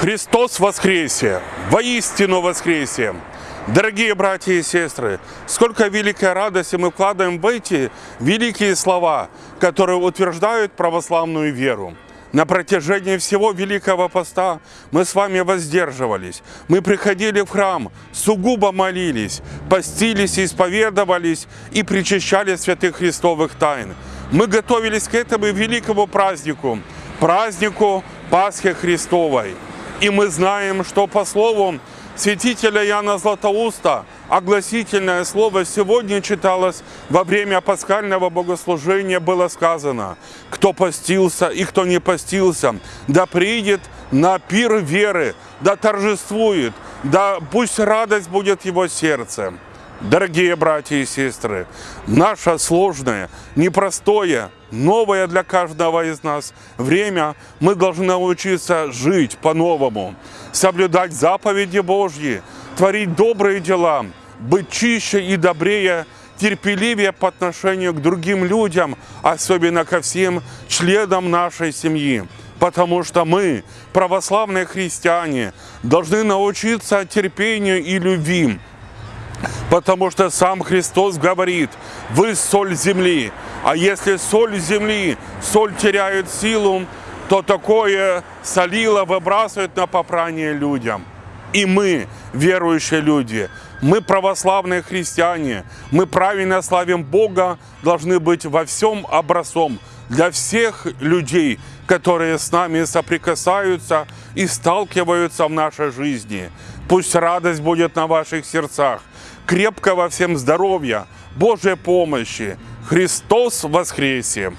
Христос воскресе! Воистину воскресе! Дорогие братья и сестры, сколько великой радости мы вкладываем в эти великие слова, которые утверждают православную веру. На протяжении всего Великого Поста мы с вами воздерживались. Мы приходили в храм, сугубо молились, постились, исповедовались и причащали святых Христовых тайн. Мы готовились к этому великому празднику, празднику Пасхи Христовой. И мы знаем, что по слову святителя Яна Златоуста огласительное слово сегодня читалось во время пасхального богослужения, было сказано, кто постился и кто не постился, да придет на пир веры, да торжествует, да пусть радость будет его сердце. Дорогие братья и сестры, наше сложное, непростое, новое для каждого из нас время мы должны научиться жить по-новому, соблюдать заповеди Божьи, творить добрые дела, быть чище и добрее, терпеливее по отношению к другим людям, особенно ко всем членам нашей семьи. Потому что мы, православные христиане, должны научиться терпению и любви, Потому что сам Христос говорит, вы соль земли. А если соль земли, соль теряет силу, то такое солило выбрасывают на попрание людям. И мы, верующие люди, мы православные христиане, мы правильно славим Бога, должны быть во всем образцом для всех людей, которые с нами соприкасаются и сталкиваются в нашей жизни. Пусть радость будет на ваших сердцах крепкого всем здоровья, Божьей помощи. Христос воскресе!